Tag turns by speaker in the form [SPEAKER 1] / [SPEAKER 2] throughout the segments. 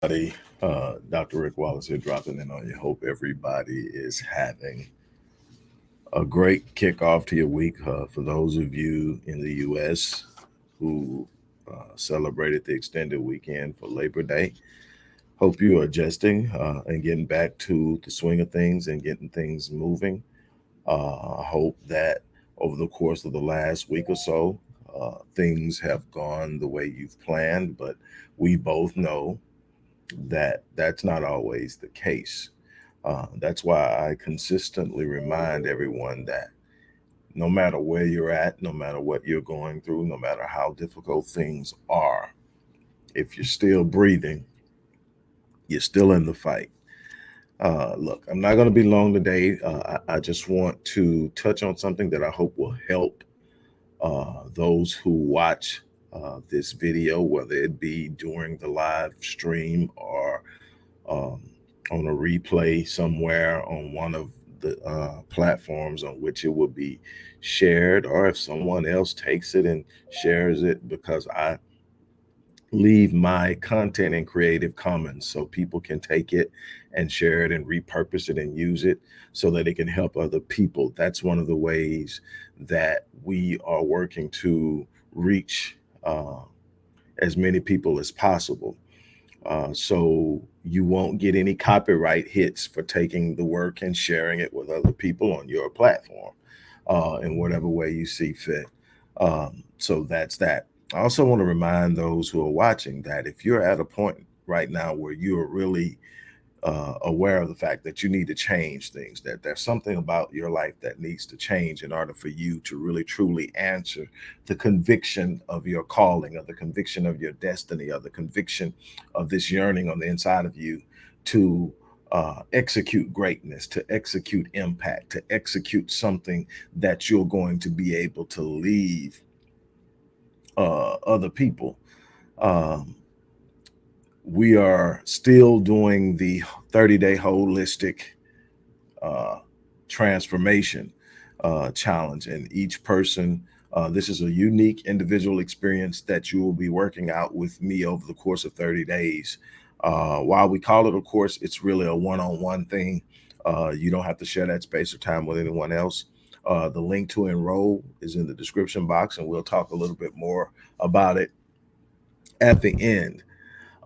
[SPEAKER 1] Uh, Dr. Rick Wallace here dropping in on you. Hope everybody is having a great kickoff to your week. Uh, for those of you in the U.S. who uh, celebrated the extended weekend for Labor Day, hope you are adjusting uh, and getting back to the swing of things and getting things moving. Uh, I hope that over the course of the last week or so, uh, things have gone the way you've planned, but we both know that that's not always the case. Uh, that's why I consistently remind everyone that no matter where you're at, no matter what you're going through, no matter how difficult things are, if you're still breathing, you're still in the fight. Uh, look, I'm not going to be long today. Uh, I, I, just want to touch on something that I hope will help uh, those who watch uh, this video, whether it be during the live stream or um, on a replay somewhere on one of the uh, platforms on which it will be shared, or if someone else takes it and shares it, because I leave my content in Creative Commons so people can take it and share it and repurpose it and use it so that it can help other people. That's one of the ways that we are working to reach uh, as many people as possible. Uh, so you won't get any copyright hits for taking the work and sharing it with other people on your platform uh, in whatever way you see fit. Um, so that's that. I also want to remind those who are watching that if you're at a point right now where you are really uh, aware of the fact that you need to change things, that there's something about your life that needs to change in order for you to really truly answer the conviction of your calling, or the conviction of your destiny, or the conviction of this yearning on the inside of you to uh, execute greatness, to execute impact, to execute something that you're going to be able to leave uh, other people. Um, we are still doing the 30 day holistic uh, transformation uh, challenge. And each person, uh, this is a unique individual experience that you will be working out with me over the course of 30 days. Uh, while we call it a course, it's really a one on one thing. Uh, you don't have to share that space or time with anyone else. Uh, the link to enroll is in the description box, and we'll talk a little bit more about it at the end.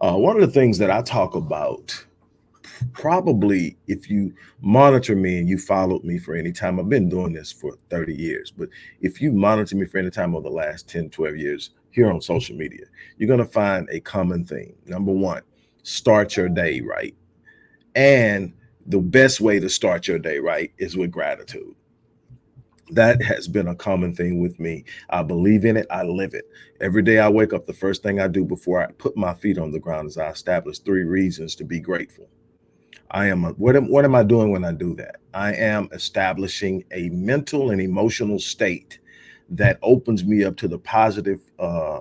[SPEAKER 1] Uh, one of the things that I talk about, probably if you monitor me and you followed me for any time, I've been doing this for 30 years, but if you monitor me for any time over the last 10, 12 years here on social media, you're going to find a common theme. Number one, start your day right. And the best way to start your day right is with gratitude that has been a common thing with me. I believe in it. I live it. Every day I wake up, the first thing I do before I put my feet on the ground is I establish three reasons to be grateful. I am, a, what, am, what am I doing when I do that? I am establishing a mental and emotional state that opens me up to the positive uh,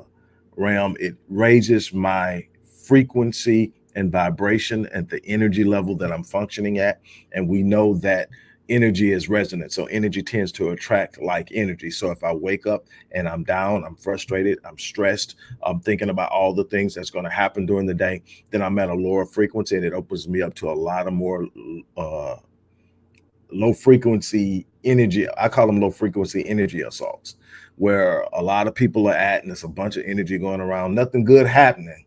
[SPEAKER 1] realm. It raises my frequency and vibration at the energy level that I'm functioning at. And we know that energy is resonant. So energy tends to attract like energy. So if I wake up and I'm down, I'm frustrated, I'm stressed, I'm thinking about all the things that's going to happen during the day, then I'm at a lower frequency and it opens me up to a lot of more uh, low frequency energy. I call them low frequency energy assaults, where a lot of people are at and there's a bunch of energy going around, nothing good happening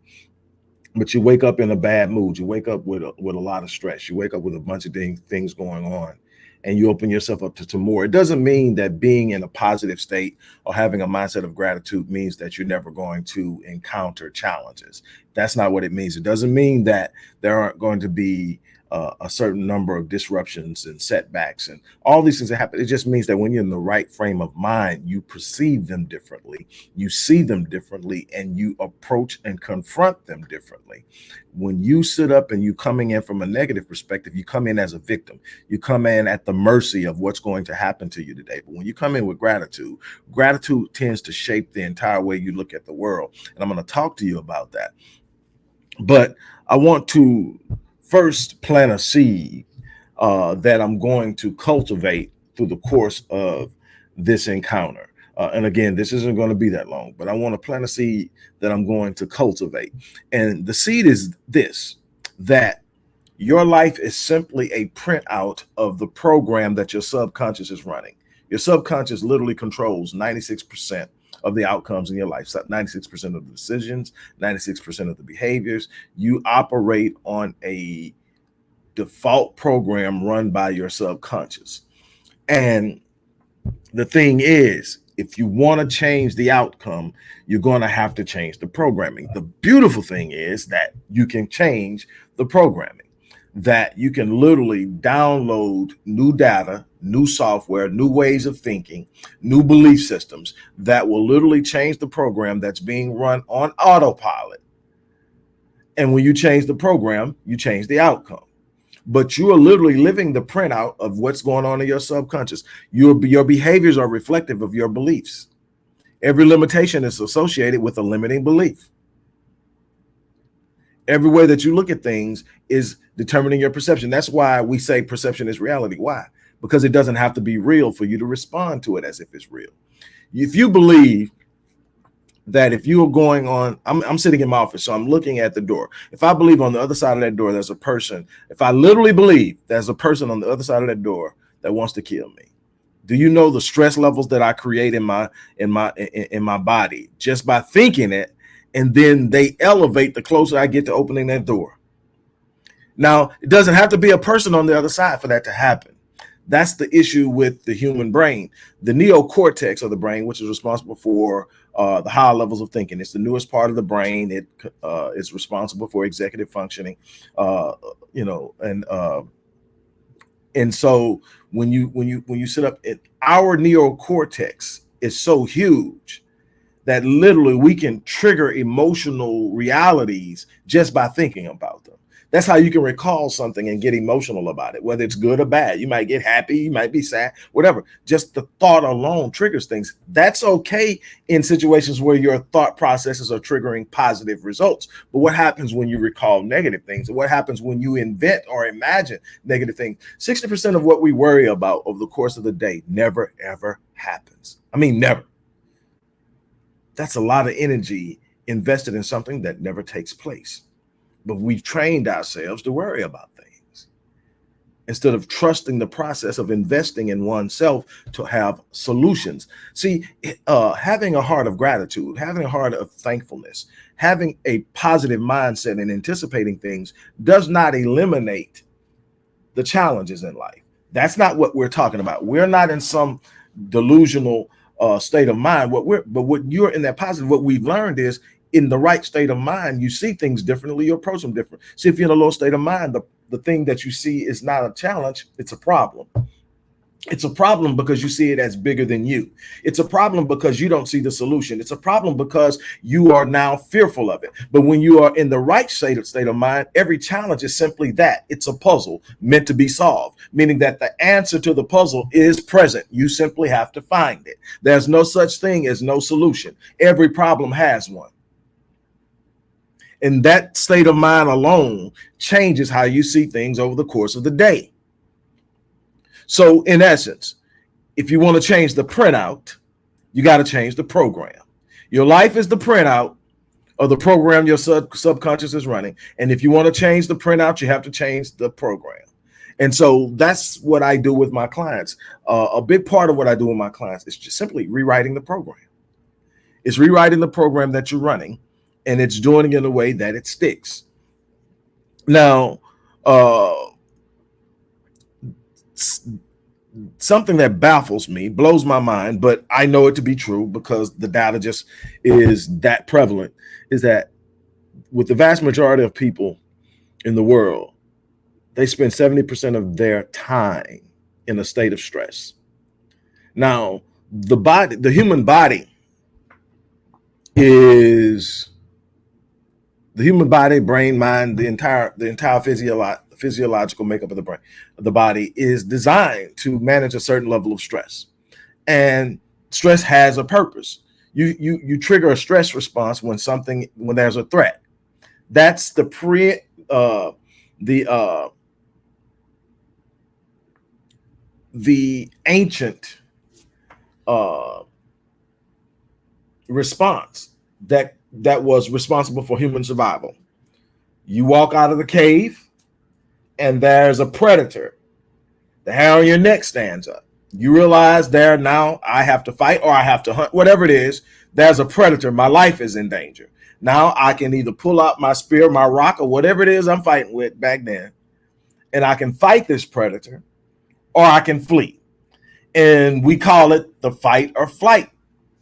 [SPEAKER 1] but you wake up in a bad mood. You wake up with a, with a lot of stress. You wake up with a bunch of things going on and you open yourself up to, to more. It doesn't mean that being in a positive state or having a mindset of gratitude means that you're never going to encounter challenges. That's not what it means. It doesn't mean that there aren't going to be a certain number of disruptions and setbacks and all these things that happen. It just means that when you're in the right frame of mind, you perceive them differently, you see them differently, and you approach and confront them differently. When you sit up and you coming in from a negative perspective, you come in as a victim. You come in at the mercy of what's going to happen to you today. But when you come in with gratitude, gratitude tends to shape the entire way you look at the world. And I'm going to talk to you about that. But I want to first plant a seed uh, that I'm going to cultivate through the course of this encounter. Uh, and again, this isn't going to be that long, but I want to plant a seed that I'm going to cultivate. And the seed is this that your life is simply a printout of the program that your subconscious is running. Your subconscious literally controls 96% of the outcomes in your life, 96% of the decisions, 96% of the behaviors. You operate on a default program run by your subconscious. And the thing is, if you want to change the outcome, you're going to have to change the programming. The beautiful thing is that you can change the programming that you can literally download new data, new software, new ways of thinking, new belief systems that will literally change the program that's being run on autopilot. And when you change the program, you change the outcome. But you are literally living the printout of what's going on in your subconscious. Your, your behaviors are reflective of your beliefs. Every limitation is associated with a limiting belief every way that you look at things is determining your perception. That's why we say perception is reality. Why? Because it doesn't have to be real for you to respond to it as if it's real. If you believe that if you are going on, I'm, I'm sitting in my office, so I'm looking at the door. If I believe on the other side of that door, there's a person, if I literally believe there's a person on the other side of that door that wants to kill me, do you know the stress levels that I create in my in my in, in my body just by thinking it and then they elevate the closer I get to opening that door. Now, it doesn't have to be a person on the other side for that to happen. That's the issue with the human brain. The neocortex of the brain, which is responsible for uh, the higher levels of thinking. It's the newest part of the brain. It uh, is responsible for executive functioning, uh, you know, and uh, and so when you when you when you sit up, it, our neocortex is so huge that literally we can trigger emotional realities just by thinking about them. That's how you can recall something and get emotional about it, whether it's good or bad. You might get happy, you might be sad, whatever. Just the thought alone triggers things. That's okay in situations where your thought processes are triggering positive results. But what happens when you recall negative things? What happens when you invent or imagine negative things? 60% of what we worry about over the course of the day never, ever happens. I mean, never that's a lot of energy invested in something that never takes place. But we've trained ourselves to worry about things instead of trusting the process of investing in oneself to have solutions. See, uh, having a heart of gratitude, having a heart of thankfulness, having a positive mindset and anticipating things does not eliminate the challenges in life. That's not what we're talking about. We're not in some delusional uh, state of mind. What we're but what you're in that positive, what we've learned is in the right state of mind, you see things differently, you approach them different. See, if you're in a low state of mind, the, the thing that you see is not a challenge, it's a problem. It's a problem because you see it as bigger than you. It's a problem because you don't see the solution. It's a problem because you are now fearful of it. But when you are in the right state of state of mind, every challenge is simply that. It's a puzzle meant to be solved, meaning that the answer to the puzzle is present. You simply have to find it. There's no such thing as no solution. Every problem has one. And that state of mind alone changes how you see things over the course of the day. So in essence, if you want to change the printout, you got to change the program. Your life is the printout of the program your sub subconscious is running. And if you want to change the printout, you have to change the program. And so that's what I do with my clients. Uh, a big part of what I do with my clients is just simply rewriting the program. It's rewriting the program that you're running and it's doing it in a way that it sticks. Now, uh, something that baffles me, blows my mind, but I know it to be true because the data just is that prevalent, is that with the vast majority of people in the world, they spend 70% of their time in a state of stress. Now, the body, the human body is the human body, brain, mind, the entire, the entire physiological physiological makeup of the brain, the body is designed to manage a certain level of stress. And stress has a purpose. You you you trigger a stress response when something when there's a threat. That's the pre uh the uh the ancient uh response that that was responsible for human survival. You walk out of the cave, and there's a predator. The hair on your neck stands up. You realize there now I have to fight or I have to hunt, whatever it is. There's a predator. My life is in danger. Now I can either pull out my spear, my rock, or whatever it is I'm fighting with back then, and I can fight this predator, or I can flee. And we call it the fight or flight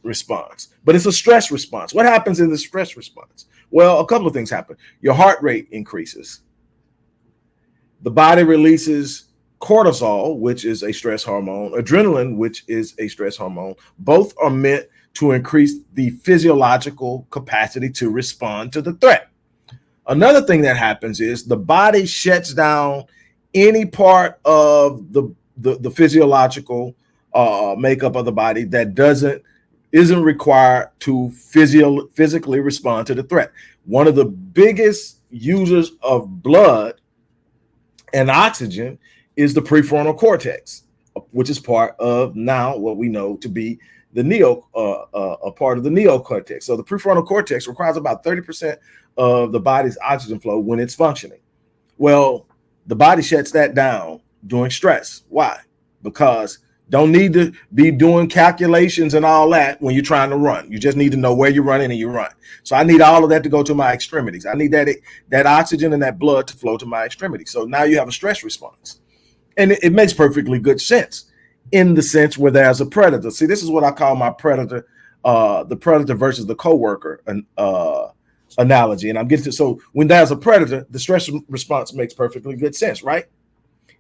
[SPEAKER 1] response, but it's a stress response. What happens in the stress response? Well, a couple of things happen. Your heart rate increases. The body releases cortisol, which is a stress hormone, adrenaline, which is a stress hormone. Both are meant to increase the physiological capacity to respond to the threat. Another thing that happens is the body shuts down any part of the, the, the physiological uh, makeup of the body that doesn't isn't required to physio physically respond to the threat. One of the biggest users of blood and oxygen is the prefrontal cortex, which is part of now what we know to be the neo, uh, uh, a part of the neocortex. So the prefrontal cortex requires about 30% of the body's oxygen flow when it's functioning. Well, the body shuts that down during stress. Why? Because don't need to be doing calculations and all that when you're trying to run. You just need to know where you're running and you run. So I need all of that to go to my extremities. I need that that oxygen and that blood to flow to my extremities. So now you have a stress response. And it, it makes perfectly good sense in the sense where there's a predator. See, this is what I call my predator, uh, the predator versus the coworker uh, analogy. And I'm getting to so when there's a predator, the stress response makes perfectly good sense, right?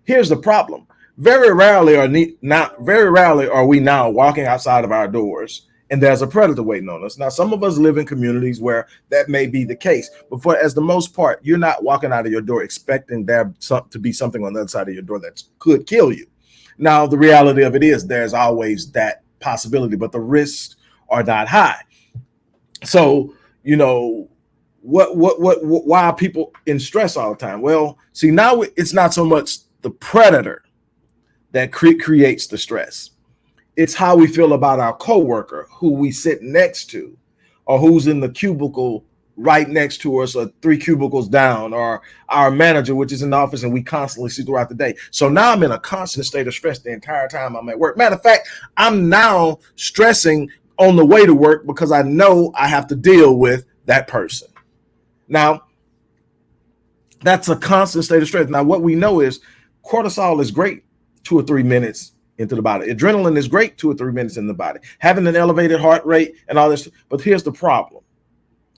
[SPEAKER 1] Here's the problem. Very rarely are not very rarely are we now walking outside of our doors and there's a predator waiting on us. Now, some of us live in communities where that may be the case, but for as the most part, you're not walking out of your door expecting there to be something on the other side of your door that could kill you. Now, the reality of it is there's always that possibility, but the risks are not high. So, you know, what, what, what, what, why are people in stress all the time? Well, see, now it's not so much the predator that cre creates the stress. It's how we feel about our coworker who we sit next to or who's in the cubicle right next to us or three cubicles down or our manager, which is in the office and we constantly see throughout the day. So now I'm in a constant state of stress the entire time I'm at work. Matter of fact, I'm now stressing on the way to work because I know I have to deal with that person. Now, that's a constant state of stress. Now, what we know is cortisol is great two or three minutes into the body. Adrenaline is great two or three minutes in the body. Having an elevated heart rate and all this. But here's the problem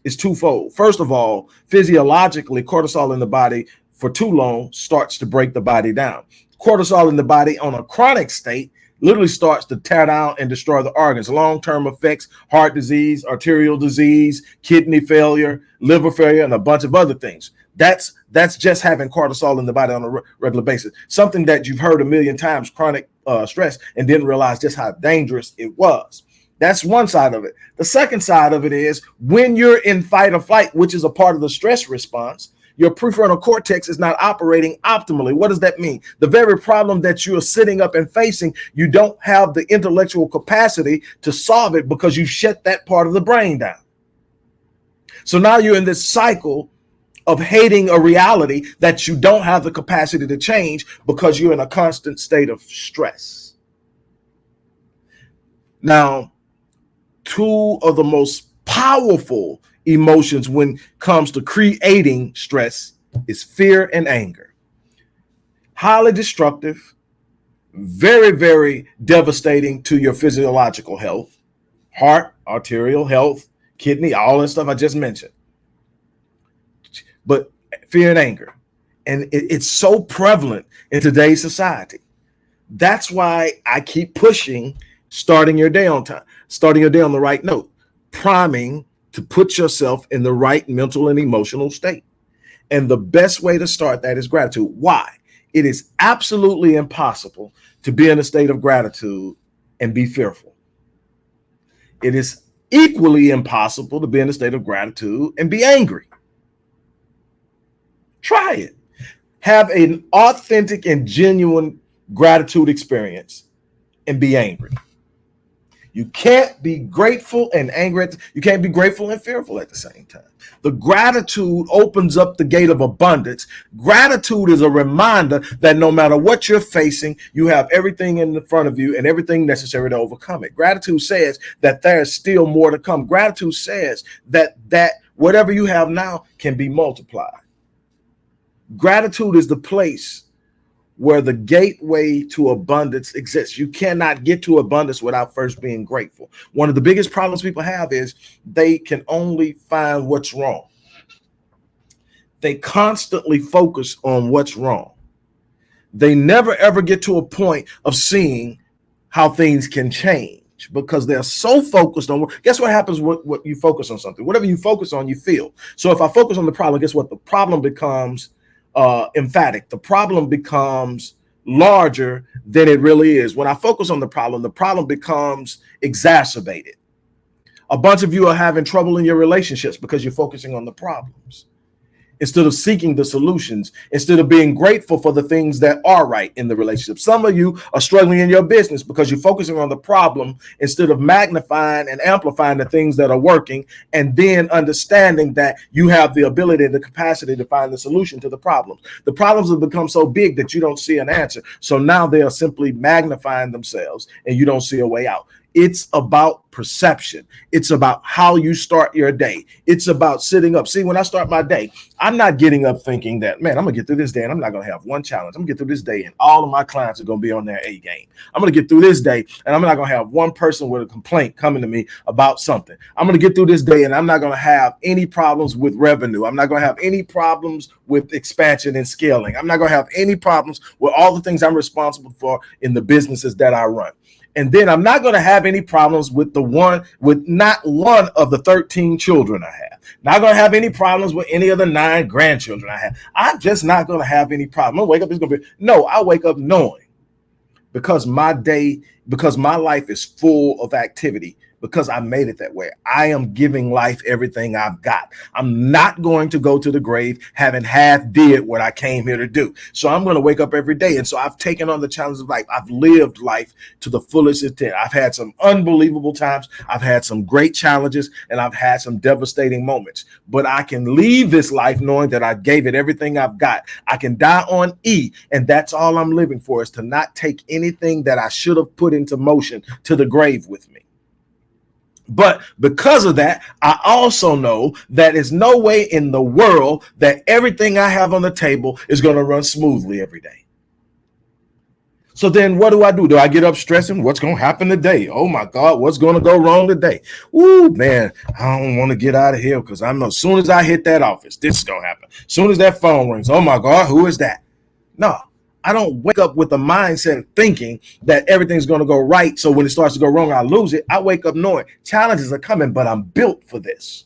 [SPEAKER 1] is twofold. First of all, physiologically, cortisol in the body for too long starts to break the body down. Cortisol in the body on a chronic state literally starts to tear down and destroy the organs. Long-term effects, heart disease, arterial disease, kidney failure, liver failure, and a bunch of other things. That's that's just having cortisol in the body on a regular basis. Something that you've heard a million times, chronic uh, stress, and didn't realize just how dangerous it was. That's one side of it. The second side of it is when you're in fight or flight, which is a part of the stress response, your prefrontal cortex is not operating optimally. What does that mean? The very problem that you are sitting up and facing, you don't have the intellectual capacity to solve it because you shut that part of the brain down. So now you're in this cycle of hating a reality that you don't have the capacity to change because you're in a constant state of stress. Now, two of the most powerful emotions when comes to creating stress is fear and anger. Highly destructive, very, very devastating to your physiological health, heart, arterial health, kidney, all that stuff I just mentioned. But fear and anger. And it, it's so prevalent in today's society. That's why I keep pushing starting your day on time starting your day on the right note, priming to put yourself in the right mental and emotional state. And the best way to start that is gratitude. Why? It is absolutely impossible to be in a state of gratitude and be fearful. It is equally impossible to be in a state of gratitude and be angry. Try it. Have an authentic and genuine gratitude experience and be angry You can't be grateful and angry. The, you can't be grateful and fearful at the same time. The gratitude opens up the gate of abundance. Gratitude is a reminder that no matter what you're facing, you have everything in the front of you and everything necessary to overcome it. Gratitude says that there's still more to come. Gratitude says that that whatever you have now can be multiplied. Gratitude is the place where the gateway to abundance exists. You cannot get to abundance without first being grateful. One of the biggest problems people have is they can only find what's wrong. They constantly focus on what's wrong. They never ever get to a point of seeing how things can change because they're so focused on guess what happens what, what you focus on something whatever you focus on you feel so if i focus on the problem guess what the problem becomes uh, emphatic. The problem becomes larger than it really is. When I focus on the problem, the problem becomes exacerbated. A bunch of you are having trouble in your relationships because you're focusing on the problems instead of seeking the solutions, instead of being grateful for the things that are right in the relationship. Some of you are struggling in your business because you're focusing on the problem instead of magnifying and amplifying the things that are working and then understanding that you have the ability and the capacity to find the solution to the problems. The problems have become so big that you don't see an answer. So now they are simply magnifying themselves and you don't see a way out. It's about perception. It's about how you start your day. It's about sitting up. See, when I start my day, I'm not getting up thinking that, man, I'm gonna get through this day and I'm not gonna have one challenge. I'm gonna get through this day and all of my clients are gonna be on their A game. I'm gonna get through this day and I'm not gonna have one person with a complaint coming to me about something. I'm gonna get through this day and I'm not gonna have any problems with revenue. I'm not gonna have any problems with expansion and scaling. I'm not gonna have any problems with all the things I'm responsible for in the businesses that I run. And then I'm not going to have any problems with the one, with not one of the 13 children I have. Not going to have any problems with any of the nine grandchildren I have. I'm just not going to have any problem. I wake up, it's going to be, no, I wake up knowing because my day, because my life is full of activity because I made it that way. I am giving life everything I've got. I'm not going to go to the grave having half did what I came here to do. So I'm going to wake up every day. And so I've taken on the challenge of life. I've lived life to the fullest extent. I've had some unbelievable times. I've had some great challenges and I've had some devastating moments, but I can leave this life knowing that I gave it everything I've got. I can die on E and that's all I'm living for is to not take anything that I should have put into motion to the grave with me. But because of that, I also know that there's no way in the world that everything I have on the table is going to run smoothly every day. So then what do I do? Do I get up stressing? What's going to happen today? Oh my God, what's going to go wrong today? Ooh, man, I don't want to get out of here because I know as soon as I hit that office, this is going to happen. As soon as that phone rings, oh my God, who is that? No, I don't wake up with a mindset thinking that everything's going to go right. So when it starts to go wrong, I lose it. I wake up knowing challenges are coming, but I'm built for this.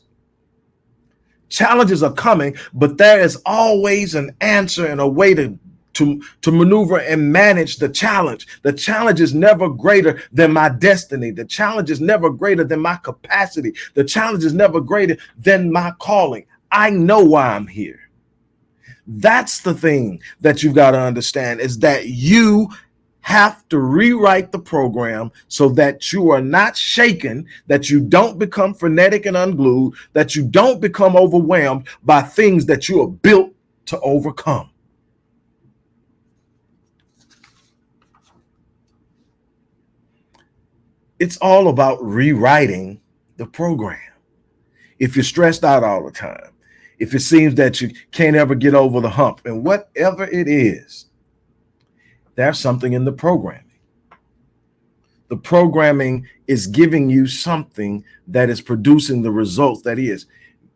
[SPEAKER 1] Challenges are coming, but there is always an answer and a way to to, to maneuver and manage the challenge. The challenge is never greater than my destiny. The challenge is never greater than my capacity. The challenge is never greater than my calling. I know why I'm here. That's the thing that you've got to understand is that you have to rewrite the program so that you are not shaken, that you don't become frenetic and unglued, that you don't become overwhelmed by things that you are built to overcome. It's all about rewriting the program. If you're stressed out all the time, if it seems that you can't ever get over the hump and whatever it is, there's something in the programming. The programming is giving you something that is producing the results that is.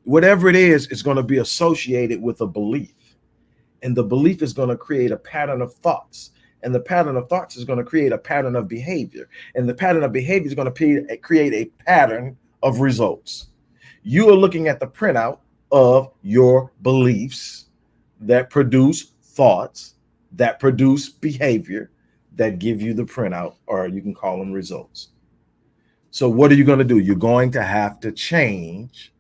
[SPEAKER 1] Whatever it is, it's going to be associated with a belief. And the belief is going to create a pattern of thoughts. And the pattern of thoughts is going to create a pattern of behavior. And the pattern of behavior is going to create a pattern of results. You are looking at the printout of your beliefs that produce thoughts, that produce behavior, that give you the printout, or you can call them results. So what are you going to do? You're going to have to change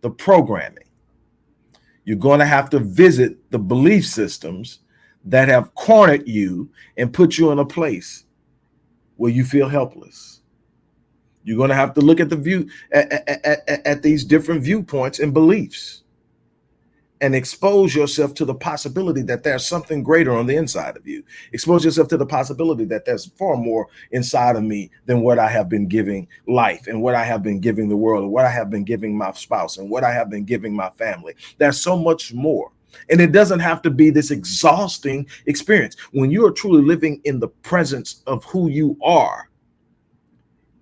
[SPEAKER 1] the programming. You're going to have to visit the belief systems that have cornered you and put you in a place where you feel helpless, You're going to have to look at the view at, at, at, at these different viewpoints and beliefs and expose yourself to the possibility that there's something greater on the inside of you. Expose yourself to the possibility that there's far more inside of me than what I have been giving life and what I have been giving the world and what I have been giving my spouse and what I have been giving my family. There's so much more. And it doesn't have to be this exhausting experience. When you are truly living in the presence of who you are,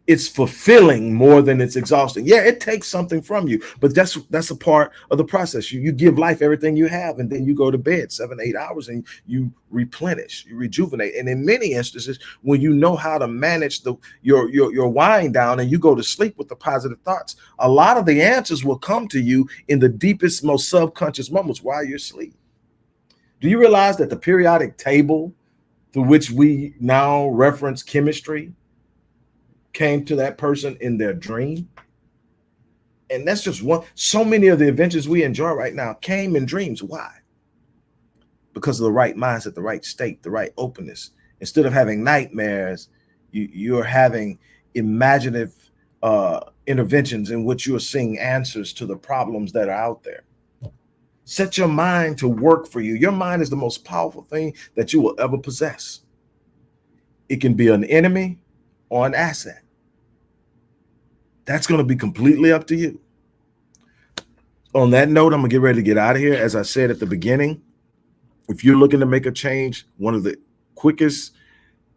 [SPEAKER 1] it's fulfilling more than it's exhausting. Yeah, it takes something from you, but that's that's a part of the process. You you give life everything you have, and then you go to bed seven, eight hours and you replenish, you rejuvenate. And in many instances, when you know how to manage the your your your wind down and you go to sleep with the positive thoughts, a lot of the answers will come to you in the deepest, most subconscious moments while you're asleep. Do you realize that the periodic table through which we now reference chemistry? Came to that person in their dream. And that's just one. So many of the adventures we enjoy right now came in dreams. Why? Because of the right mindset, the right state, the right openness. Instead of having nightmares, you, you're having imaginative uh, interventions in which you are seeing answers to the problems that are out there. Set your mind to work for you. Your mind is the most powerful thing that you will ever possess. It can be an enemy or an asset. That's going to be completely up to you. On that note, I'm going to get ready to get out of here. As I said at the beginning, if you're looking to make a change, one of the quickest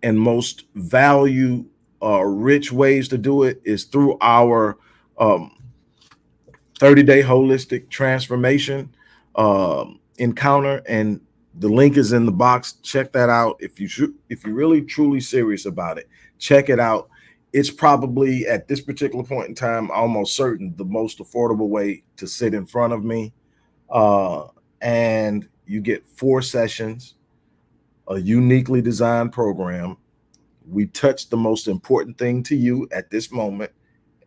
[SPEAKER 1] and most value uh, rich ways to do it is through our 30-day um, holistic transformation um, encounter. And the link is in the box. Check that out. If you if you're really truly serious about it, check it out it's probably at this particular point in time almost certain the most affordable way to sit in front of me uh, and you get four sessions a uniquely designed program. We touch the most important thing to you at this moment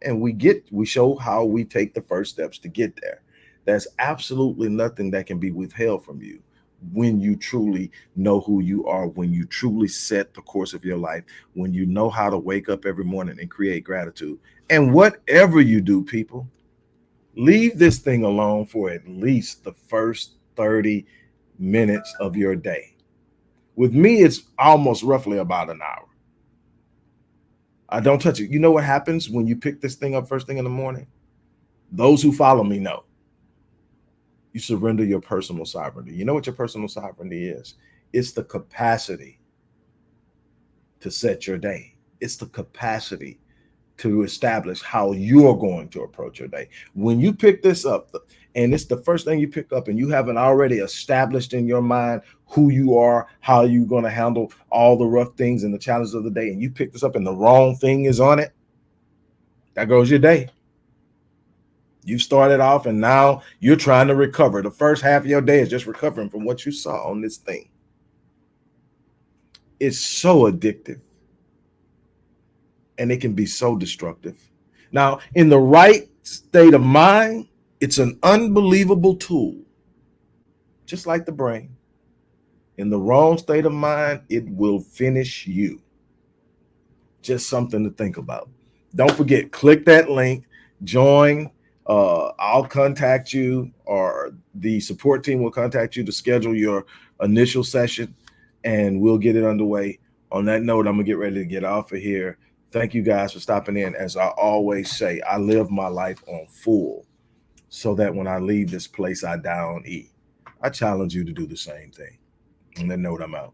[SPEAKER 1] and we get we show how we take the first steps to get there. There's absolutely nothing that can be withheld from you when you truly know who you are, when you truly set the course of your life, when you know how to wake up every morning and create gratitude. And whatever you do, people, leave this thing alone for at least the first 30 minutes of your day. With me, it's almost roughly about an hour. I don't touch it. You know what happens when you pick this thing up first thing in the morning? Those who follow me know you surrender your personal sovereignty. You know what your personal sovereignty is? It's the capacity to set your day. It's the capacity to establish how you're going to approach your day. When you pick this up, and it's the first thing you pick up, and you haven't already established in your mind who you are, how you're going to handle all the rough things and the challenges of the day, and you pick this up and the wrong thing is on it, that goes your day. You started off and now you're trying to recover. The first half of your day is just recovering from what you saw on this thing. It's so addictive and it can be so destructive. Now, in the right state of mind, it's an unbelievable tool, just like the brain. In the wrong state of mind, it will finish you. Just something to think about. Don't forget, click that link, join uh, I'll contact you or the support team will contact you to schedule your initial session and we'll get it underway. On that note, I'm gonna get ready to get off of here. Thank you guys for stopping in. As I always say, I live my life on full so that when I leave this place, I die on E. I challenge you to do the same thing. On that note, I'm out.